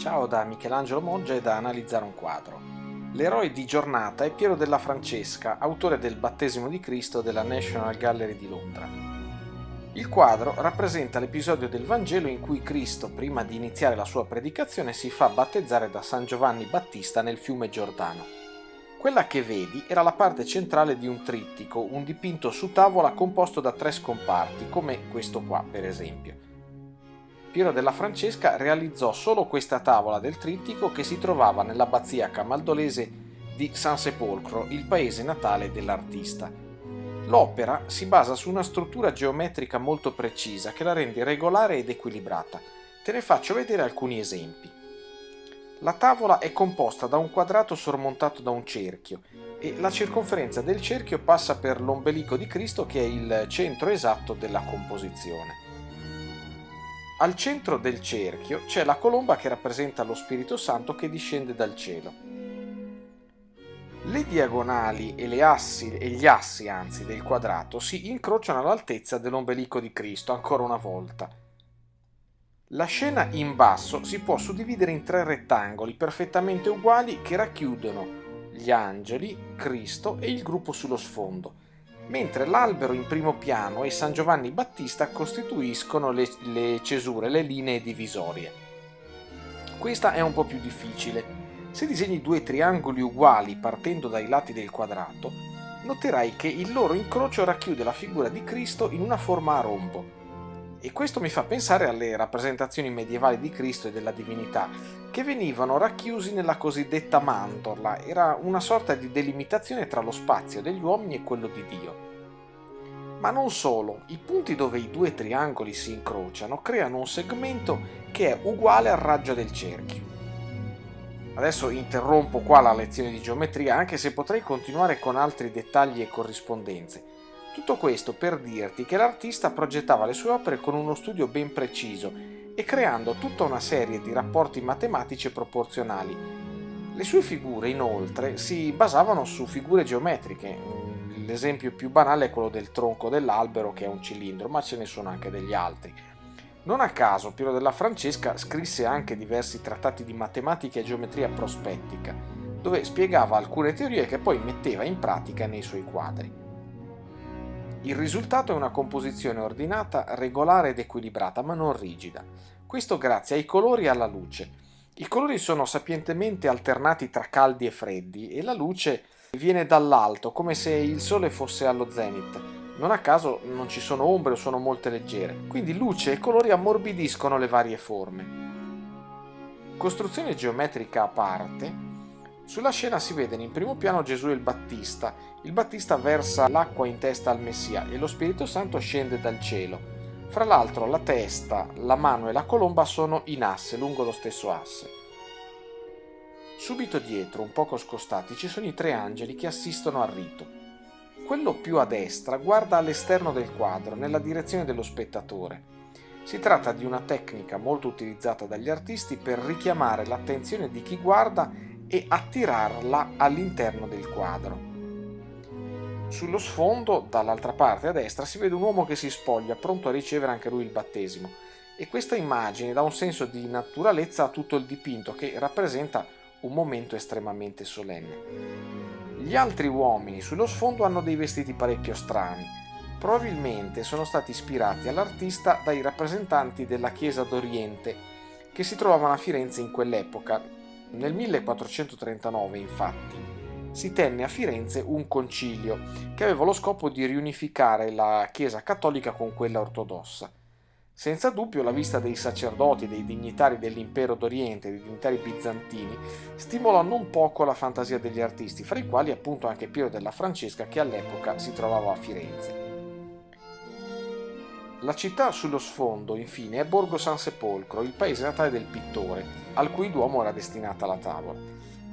Ciao da Michelangelo Moggia e da Analizzare un quadro. L'eroe di giornata è Piero della Francesca, autore del Battesimo di Cristo della National Gallery di Londra. Il quadro rappresenta l'episodio del Vangelo in cui Cristo, prima di iniziare la sua predicazione, si fa battezzare da San Giovanni Battista nel fiume Giordano. Quella che vedi era la parte centrale di un trittico, un dipinto su tavola composto da tre scomparti, come questo qua per esempio. Piero della Francesca realizzò solo questa tavola del trittico che si trovava nell'abbazia camaldolese di San Sepolcro, il paese natale dell'artista. L'opera si basa su una struttura geometrica molto precisa che la rende regolare ed equilibrata. Te ne faccio vedere alcuni esempi. La tavola è composta da un quadrato sormontato da un cerchio e la circonferenza del cerchio passa per l'ombelico di Cristo che è il centro esatto della composizione. Al centro del cerchio c'è la colomba che rappresenta lo Spirito Santo che discende dal cielo. Le diagonali e, assi, e gli assi anzi, del quadrato si incrociano all'altezza dell'ombelico di Cristo, ancora una volta. La scena in basso si può suddividere in tre rettangoli perfettamente uguali che racchiudono gli angeli, Cristo e il gruppo sullo sfondo mentre l'albero in primo piano e San Giovanni Battista costituiscono le, le cesure, le linee divisorie. Questa è un po' più difficile. Se disegni due triangoli uguali partendo dai lati del quadrato, noterai che il loro incrocio racchiude la figura di Cristo in una forma a rombo. E questo mi fa pensare alle rappresentazioni medievali di Cristo e della divinità, che venivano racchiusi nella cosiddetta mantorla, era una sorta di delimitazione tra lo spazio degli uomini e quello di Dio. Ma non solo, i punti dove i due triangoli si incrociano creano un segmento che è uguale al raggio del cerchio. Adesso interrompo qua la lezione di geometria anche se potrei continuare con altri dettagli e corrispondenze. Tutto questo per dirti che l'artista progettava le sue opere con uno studio ben preciso e creando tutta una serie di rapporti matematici e proporzionali. Le sue figure, inoltre, si basavano su figure geometriche. L'esempio più banale è quello del tronco dell'albero, che è un cilindro, ma ce ne sono anche degli altri. Non a caso Piero della Francesca scrisse anche diversi trattati di matematica e geometria prospettica, dove spiegava alcune teorie che poi metteva in pratica nei suoi quadri. Il risultato è una composizione ordinata, regolare ed equilibrata, ma non rigida. Questo grazie ai colori e alla luce. I colori sono sapientemente alternati tra caldi e freddi e la luce viene dall'alto, come se il sole fosse allo zenith. Non a caso non ci sono ombre o sono molte leggere, quindi luce e colori ammorbidiscono le varie forme. Costruzione geometrica a parte, sulla scena si vedono in primo piano Gesù e il Battista. Il Battista versa l'acqua in testa al Messia e lo Spirito Santo scende dal cielo. Fra l'altro la testa, la mano e la colomba sono in asse, lungo lo stesso asse. Subito dietro, un poco scostati, ci sono i tre angeli che assistono al rito. Quello più a destra guarda all'esterno del quadro, nella direzione dello spettatore. Si tratta di una tecnica molto utilizzata dagli artisti per richiamare l'attenzione di chi guarda e attirarla all'interno del quadro. Sullo sfondo, dall'altra parte a destra, si vede un uomo che si spoglia, pronto a ricevere anche lui il battesimo, e questa immagine dà un senso di naturalezza a tutto il dipinto che rappresenta un momento estremamente solenne. Gli altri uomini sullo sfondo hanno dei vestiti parecchio strani, probabilmente sono stati ispirati all'artista dai rappresentanti della Chiesa d'Oriente che si trovavano a Firenze in quell'epoca, nel 1439, infatti, si tenne a Firenze un concilio che aveva lo scopo di riunificare la Chiesa cattolica con quella ortodossa. Senza dubbio la vista dei sacerdoti e dei dignitari dell'impero d'Oriente, dei dignitari bizantini, stimolò non poco la fantasia degli artisti, fra i quali appunto anche Piero della Francesca che all'epoca si trovava a Firenze. La città sullo sfondo, infine, è Borgo San Sepolcro, il paese natale del pittore, al cui duomo era destinata la tavola.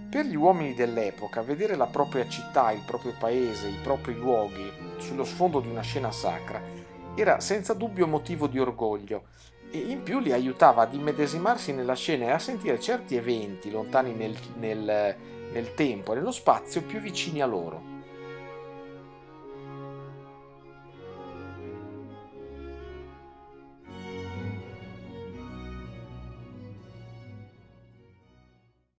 Per gli uomini dell'epoca, vedere la propria città, il proprio paese, i propri luoghi sullo sfondo di una scena sacra era senza dubbio motivo di orgoglio e in più li aiutava ad immedesimarsi nella scena e a sentire certi eventi lontani nel, nel, nel tempo e nello spazio più vicini a loro.